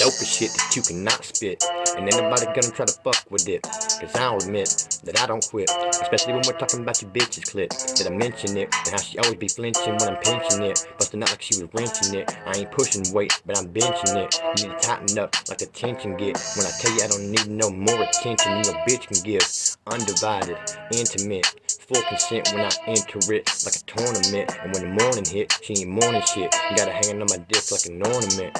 Dopest shit that you cannot spit. And ain't nobody gonna try to fuck with it. Cause I don't admit that I don't quit. Especially when we're talking about your bitch's clit. That I mention it. And how she always be flinching when I'm pinching it. Busting out like she was wrenching it. I ain't pushing weight, but I'm benching it. You need to tighten up like the tension get. When I tell you I don't need no more attention than your bitch can give. Undivided, intimate, full consent when I enter it like a tournament. And when the morning hit, she ain't mourning shit. You gotta hang on my dick like an ornament.